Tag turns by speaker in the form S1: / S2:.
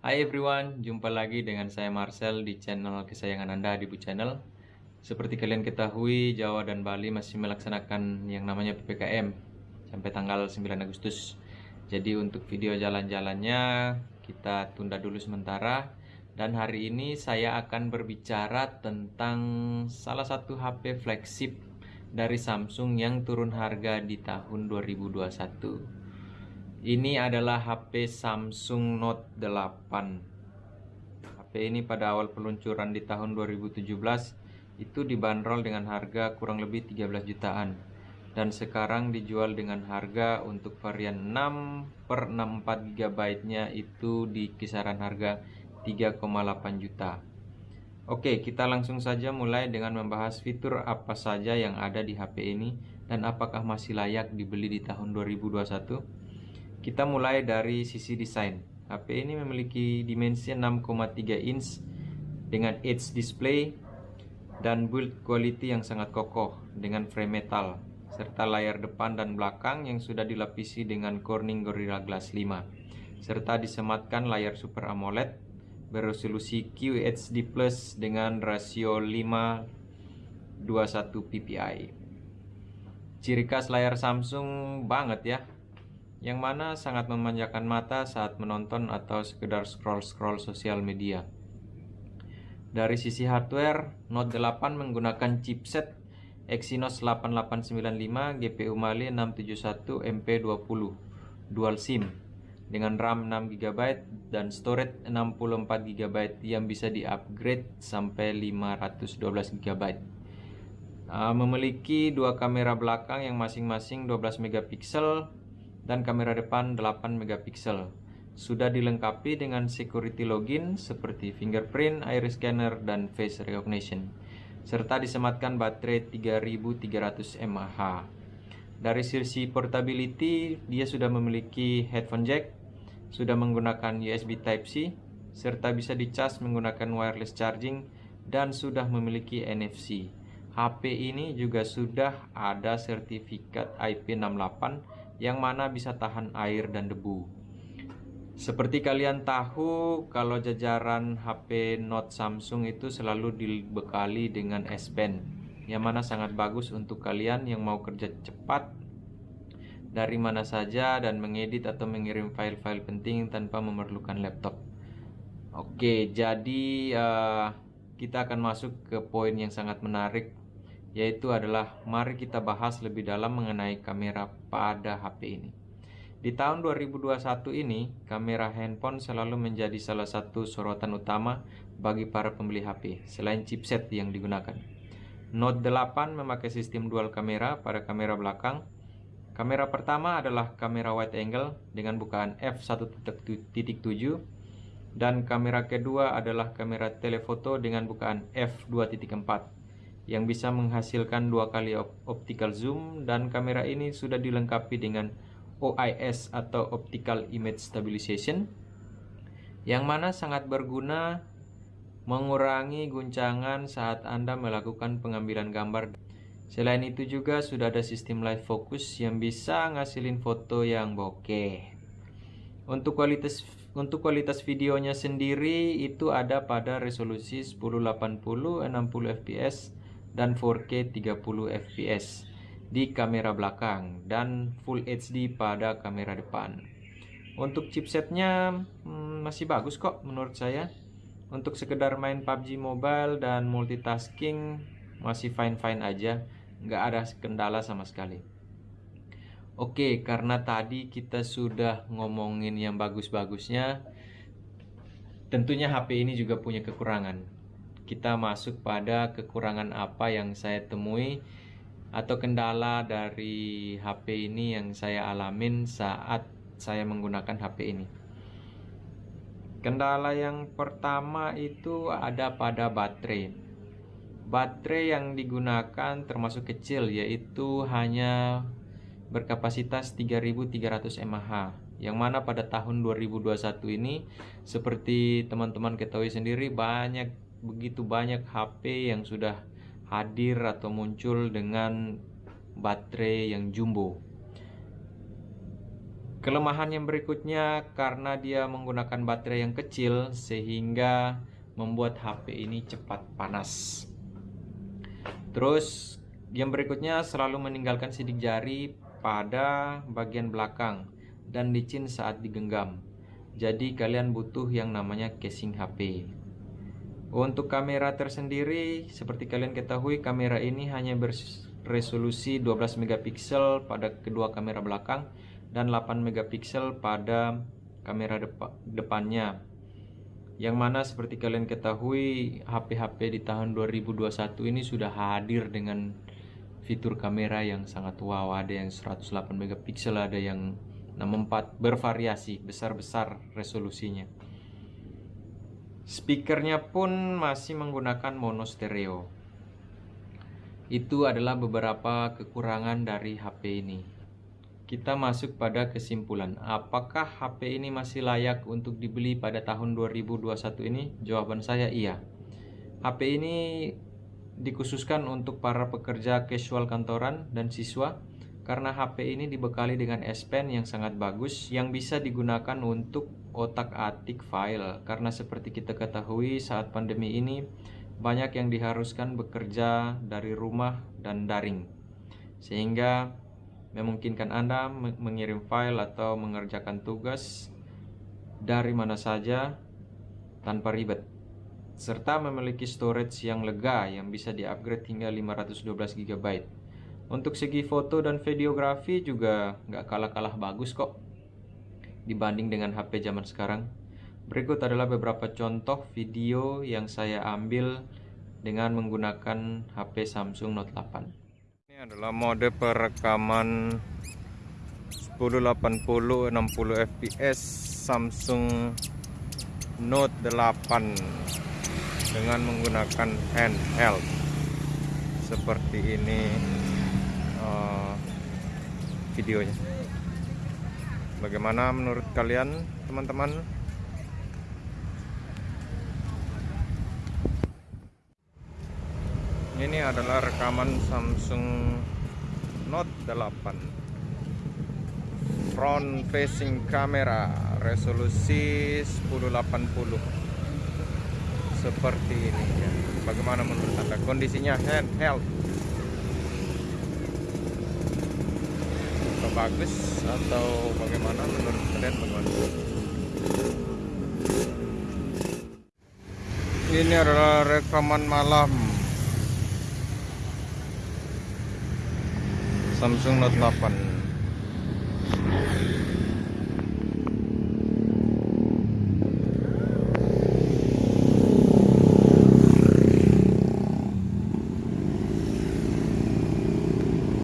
S1: Hai everyone, jumpa lagi dengan saya Marcel di channel kesayangan Anda di Bu Channel. Seperti kalian ketahui, Jawa dan Bali masih melaksanakan yang namanya PPKM sampai tanggal 9 Agustus. Jadi untuk video jalan-jalannya kita tunda dulu sementara dan hari ini saya akan berbicara tentang salah satu HP flagship dari Samsung yang turun harga di tahun 2021 ini adalah HP Samsung Note 8 HP ini pada awal peluncuran di tahun 2017 itu dibanderol dengan harga kurang lebih 13 jutaan. Dan sekarang dijual dengan harga untuk varian 6 per 64 GB nya itu di kisaran harga 3,8 juta. Oke kita langsung saja mulai dengan membahas fitur apa saja yang ada di HP ini dan apakah masih layak dibeli di tahun 2021 kita mulai dari sisi desain. HP ini memiliki dimensi 6,3 inch dengan edge display dan build quality yang sangat kokoh dengan frame metal serta layar depan dan belakang yang sudah dilapisi dengan Corning Gorilla Glass 5 serta disematkan layar Super AMOLED beresolusi QHD Plus dengan rasio 521 ppi. Ciri khas layar Samsung banget ya, yang mana sangat memanjakan mata saat menonton atau sekedar scroll-scroll sosial media. Dari sisi hardware, Note 8 menggunakan chipset Exynos 8895 GPU Mali 671 MP20 dual SIM dengan RAM 6GB dan storage 64GB yang bisa di-upgrade sampai 512GB. Uh, memiliki dua kamera belakang yang masing-masing 12 megapiksel dan kamera depan 8 megapiksel. Sudah dilengkapi dengan security login seperti fingerprint, iris scanner, dan face recognition. Serta disematkan baterai 3300 mAh. Dari sisi portability, dia sudah memiliki headphone jack, sudah menggunakan USB Type-C, serta bisa dicas menggunakan wireless charging, dan sudah memiliki NFC. HP ini juga sudah ada sertifikat IP68 yang mana bisa tahan air dan debu. Seperti kalian tahu, kalau jajaran HP Note Samsung itu selalu dibekali dengan S Pen, yang mana sangat bagus untuk kalian yang mau kerja cepat dari mana saja dan mengedit atau mengirim file-file penting tanpa memerlukan laptop. Oke, jadi uh, kita akan masuk ke poin yang sangat menarik yaitu adalah mari kita bahas lebih dalam mengenai kamera pada HP ini. Di tahun 2021 ini, kamera handphone selalu menjadi salah satu sorotan utama bagi para pembeli HP, selain chipset yang digunakan. Note 8 memakai sistem dual kamera pada kamera belakang. Kamera pertama adalah kamera wide angle dengan bukaan f1.7 dan kamera kedua adalah kamera telefoto dengan bukaan f2.4 yang bisa menghasilkan dua kali optical zoom dan kamera ini sudah dilengkapi dengan OIS atau Optical Image Stabilization yang mana sangat berguna mengurangi guncangan saat Anda melakukan pengambilan gambar. Selain itu juga sudah ada sistem live focus yang bisa ngasilin foto yang bokeh. Untuk kualitas untuk kualitas videonya sendiri itu ada pada resolusi 1080 60 fps dan 4K 30 fps di kamera belakang dan Full HD pada kamera depan. Untuk chipsetnya hmm, masih bagus kok menurut saya. Untuk sekedar main PUBG Mobile dan multitasking masih fine-fine aja, nggak ada kendala sama sekali. Oke, karena tadi kita sudah ngomongin yang bagus-bagusnya, tentunya HP ini juga punya kekurangan kita masuk pada kekurangan apa yang saya temui atau kendala dari HP ini yang saya alamin saat saya menggunakan HP ini. Kendala yang pertama itu ada pada baterai. Baterai yang digunakan termasuk kecil yaitu hanya berkapasitas 3300 mAh yang mana pada tahun 2021 ini seperti teman-teman ketahui sendiri banyak begitu banyak HP yang sudah hadir atau muncul dengan baterai yang jumbo. kelemahan yang berikutnya karena dia menggunakan baterai yang kecil sehingga membuat HP ini cepat panas. Terus yang berikutnya selalu meninggalkan sidik jari pada bagian belakang dan licin saat digenggam. Jadi kalian butuh yang namanya casing HP untuk kamera tersendiri, seperti kalian ketahui, kamera ini hanya beresolusi 12 megapiksel pada kedua kamera belakang dan 8 megapiksel pada kamera depa depannya. Yang mana seperti kalian ketahui, HP-HP di tahun 2021 ini sudah hadir dengan fitur kamera yang sangat wow. Ada yang 108 megapiksel, ada yang 64 bervariasi, besar-besar resolusinya. Speakernya pun masih menggunakan mono stereo. Itu adalah beberapa kekurangan dari HP ini. Kita masuk pada kesimpulan, apakah HP ini masih layak untuk dibeli pada tahun 2021 ini? Jawaban saya iya. HP ini dikhususkan untuk para pekerja casual kantoran dan siswa karena HP ini dibekali dengan S Pen yang sangat bagus yang bisa digunakan untuk otak-atik file. Karena seperti kita ketahui saat pandemi ini banyak yang diharuskan bekerja dari rumah dan daring. Sehingga memungkinkan Anda mengirim file atau mengerjakan tugas dari mana saja tanpa ribet. Serta memiliki storage yang lega yang bisa di-upgrade hingga 512 GB untuk segi foto dan videografi juga nggak kalah-kalah bagus kok dibanding dengan HP zaman sekarang. Berikut adalah beberapa contoh video yang saya ambil dengan menggunakan HP Samsung Note 8. Ini adalah mode perekaman 1080 60 fps Samsung Note 8 dengan menggunakan handheld seperti ini uh, videonya bagaimana menurut kalian teman-teman? Ini adalah rekaman Samsung Note 8 front facing camera resolusi 1080 seperti ini ya. bagaimana menurut anda? Kondisinya handheld bagus atau bagaimana menurut kalian bagaimana? Ini adalah rekaman malam. Samsung Note 8